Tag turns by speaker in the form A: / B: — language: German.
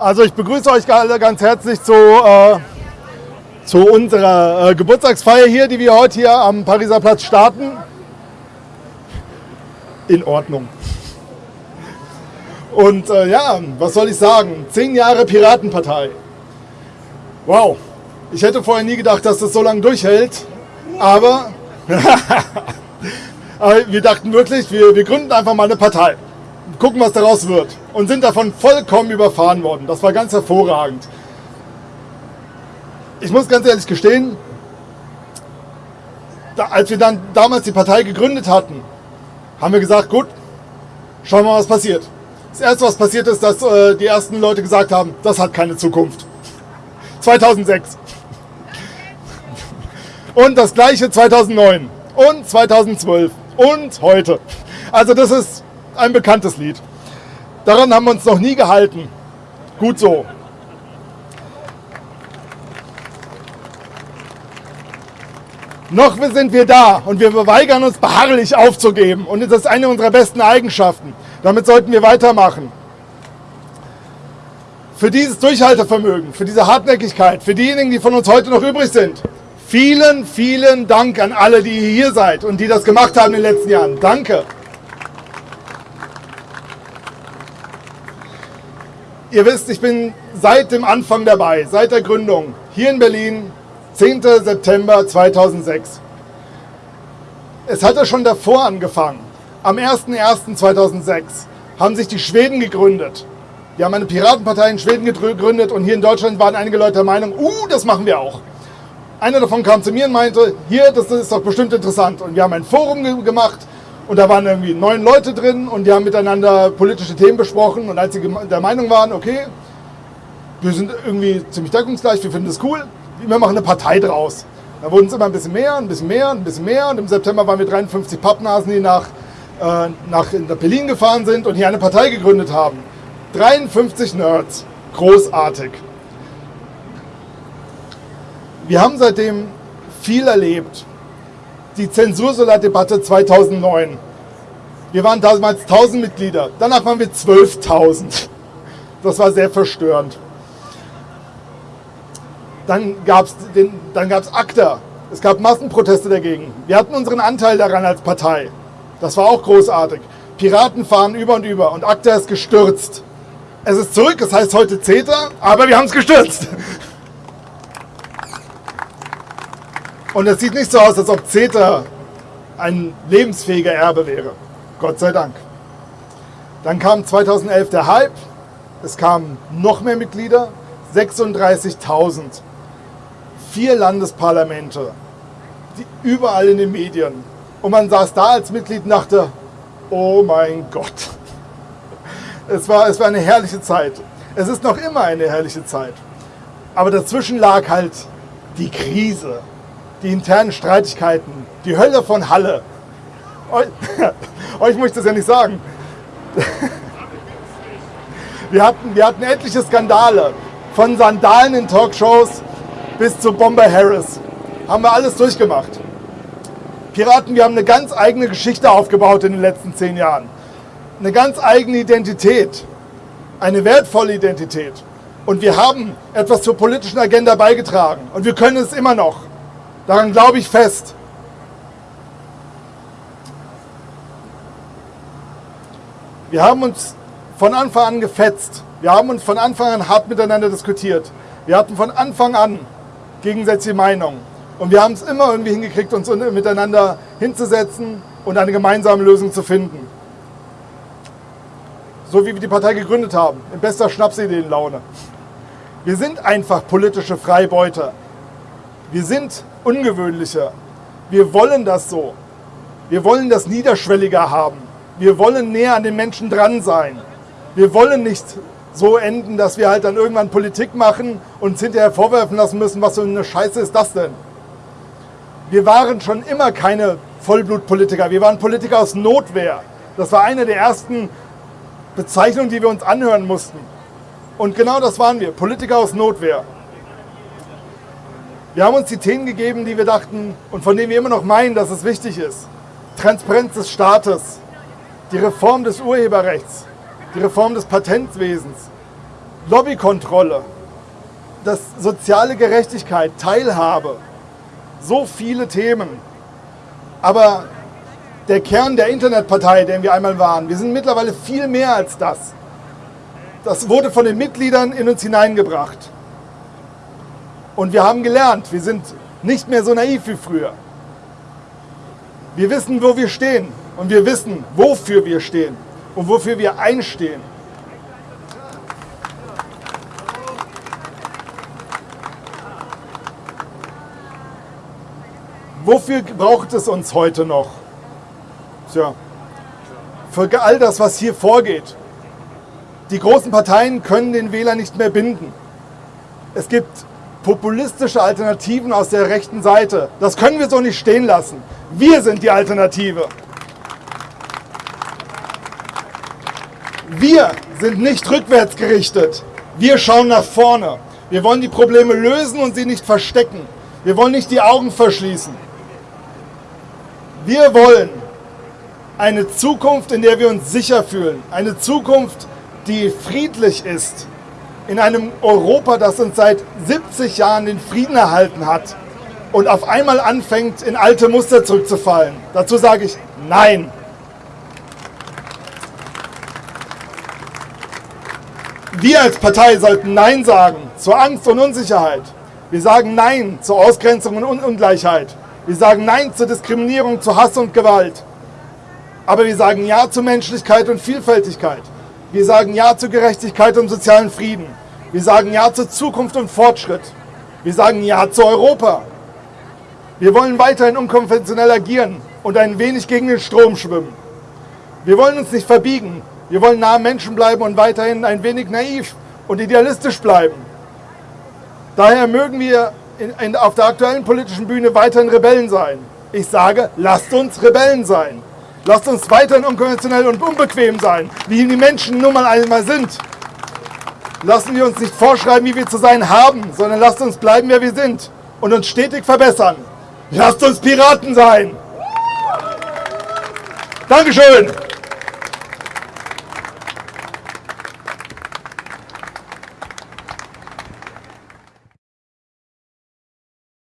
A: Also ich begrüße euch alle ganz herzlich zu, äh, zu unserer äh, Geburtstagsfeier hier, die wir heute hier am Pariser Platz starten. In Ordnung. Und äh, ja, was soll ich sagen? Zehn Jahre Piratenpartei. Wow, ich hätte vorher nie gedacht, dass das so lange durchhält. Aber, wir dachten wirklich, wir, wir gründen einfach mal eine Partei gucken, was daraus wird. Und sind davon vollkommen überfahren worden. Das war ganz hervorragend. Ich muss ganz ehrlich gestehen, da, als wir dann damals die Partei gegründet hatten, haben wir gesagt, gut, schauen wir mal, was passiert. Das Erste, was passiert ist, dass äh, die ersten Leute gesagt haben, das hat keine Zukunft. 2006. Und das gleiche 2009 und 2012 und heute. Also das ist ein bekanntes Lied. Daran haben wir uns noch nie gehalten. Gut so. Noch sind wir da und wir weigern uns beharrlich aufzugeben. Und das ist eine unserer besten Eigenschaften. Damit sollten wir weitermachen. Für dieses Durchhaltevermögen, für diese Hartnäckigkeit, für diejenigen, die von uns heute noch übrig sind, vielen, vielen Dank an alle, die hier seid und die das gemacht haben in den letzten Jahren. Danke. Ihr wisst, ich bin seit dem Anfang dabei, seit der Gründung, hier in Berlin, 10. September 2006. Es hat ja schon davor angefangen. Am 01.01.2006 haben sich die Schweden gegründet. Die haben eine Piratenpartei in Schweden gegründet und hier in Deutschland waren einige Leute der Meinung, uh, das machen wir auch. Einer davon kam zu mir und meinte, hier, das ist doch bestimmt interessant. Und wir haben ein Forum gemacht und da waren irgendwie neun Leute drin und die haben miteinander politische Themen besprochen. Und als sie der Meinung waren, okay, wir sind irgendwie ziemlich deckungsgleich, wir finden das cool, wir machen eine Partei draus. Da wurden es immer ein bisschen mehr, ein bisschen mehr, ein bisschen mehr. Und im September waren wir 53 Pappnasen, die nach, äh, nach Berlin gefahren sind und hier eine Partei gegründet haben. 53 Nerds. Großartig. Wir haben seitdem viel erlebt die Zensursolar-Debatte 2009. Wir waren damals 1000 Mitglieder, danach waren wir 12.000. Das war sehr verstörend. Dann gab es ACTA. Es gab Massenproteste dagegen. Wir hatten unseren Anteil daran als Partei. Das war auch großartig. Piraten fahren über und über und ACTA ist gestürzt. Es ist zurück, es heißt heute CETA, aber wir haben es gestürzt. Und es sieht nicht so aus, als ob CETA ein lebensfähiger Erbe wäre. Gott sei Dank. Dann kam 2011 der Hype. Es kamen noch mehr Mitglieder. 36.000. Vier Landesparlamente. Überall in den Medien. Und man saß da als Mitglied und dachte, oh mein Gott. Es war, es war eine herrliche Zeit. Es ist noch immer eine herrliche Zeit. Aber dazwischen lag halt die Krise die internen Streitigkeiten, die Hölle von Halle. Euch, euch muss ich das ja nicht sagen. Wir hatten, wir hatten etliche Skandale, von Sandalen in Talkshows bis zu Bomber Harris. Haben wir alles durchgemacht. Piraten, wir haben eine ganz eigene Geschichte aufgebaut in den letzten zehn Jahren. Eine ganz eigene Identität. Eine wertvolle Identität. Und wir haben etwas zur politischen Agenda beigetragen. Und wir können es immer noch. Daran glaube ich fest. Wir haben uns von Anfang an gefetzt. Wir haben uns von Anfang an hart miteinander diskutiert. Wir hatten von Anfang an gegensätzliche Meinungen. Und wir haben es immer irgendwie hingekriegt, uns miteinander hinzusetzen und eine gemeinsame Lösung zu finden. So wie wir die Partei gegründet haben, in bester Schnapsideenlaune. Wir sind einfach politische Freibeuter. Wir sind ungewöhnlicher. Wir wollen das so. Wir wollen das niederschwelliger haben. Wir wollen näher an den Menschen dran sein. Wir wollen nicht so enden, dass wir halt dann irgendwann Politik machen und uns hinterher vorwerfen lassen müssen, was für eine Scheiße ist das denn? Wir waren schon immer keine Vollblutpolitiker. Wir waren Politiker aus Notwehr. Das war eine der ersten Bezeichnungen, die wir uns anhören mussten. Und genau das waren wir, Politiker aus Notwehr. Wir haben uns die Themen gegeben, die wir dachten und von denen wir immer noch meinen, dass es wichtig ist. Transparenz des Staates, die Reform des Urheberrechts, die Reform des Patentwesens, Lobbykontrolle, das soziale Gerechtigkeit, Teilhabe, so viele Themen. Aber der Kern der Internetpartei, den wir einmal waren, wir sind mittlerweile viel mehr als das. Das wurde von den Mitgliedern in uns hineingebracht. Und wir haben gelernt, wir sind nicht mehr so naiv wie früher. Wir wissen, wo wir stehen und wir wissen, wofür wir stehen und wofür wir einstehen. Wofür braucht es uns heute noch? Tja, für all das, was hier vorgeht. Die großen Parteien können den Wähler nicht mehr binden. Es gibt populistische Alternativen aus der rechten Seite. Das können wir so nicht stehen lassen. Wir sind die Alternative. Wir sind nicht rückwärts gerichtet. Wir schauen nach vorne. Wir wollen die Probleme lösen und sie nicht verstecken. Wir wollen nicht die Augen verschließen. Wir wollen eine Zukunft, in der wir uns sicher fühlen. Eine Zukunft, die friedlich ist. In einem Europa, das uns seit 70 Jahren den Frieden erhalten hat und auf einmal anfängt, in alte Muster zurückzufallen. Dazu sage ich Nein. Wir als Partei sollten Nein sagen zur Angst und Unsicherheit. Wir sagen Nein zur Ausgrenzung und Ungleichheit. Wir sagen Nein zur Diskriminierung, zu Hass und Gewalt. Aber wir sagen Ja zur Menschlichkeit und Vielfältigkeit. Wir sagen Ja zur Gerechtigkeit und sozialen Frieden. Wir sagen Ja zur Zukunft und Fortschritt. Wir sagen Ja zu Europa. Wir wollen weiterhin unkonventionell agieren und ein wenig gegen den Strom schwimmen. Wir wollen uns nicht verbiegen. Wir wollen nah am Menschen bleiben und weiterhin ein wenig naiv und idealistisch bleiben. Daher mögen wir in, in, auf der aktuellen politischen Bühne weiterhin Rebellen sein. Ich sage, lasst uns Rebellen sein. Lasst uns weiterhin unkonventionell und unbequem sein, wie die Menschen nun mal einmal sind. Lassen wir uns nicht vorschreiben, wie wir zu sein haben, sondern lasst uns bleiben, wer wir sind und uns stetig verbessern. Lasst uns Piraten sein. Dankeschön.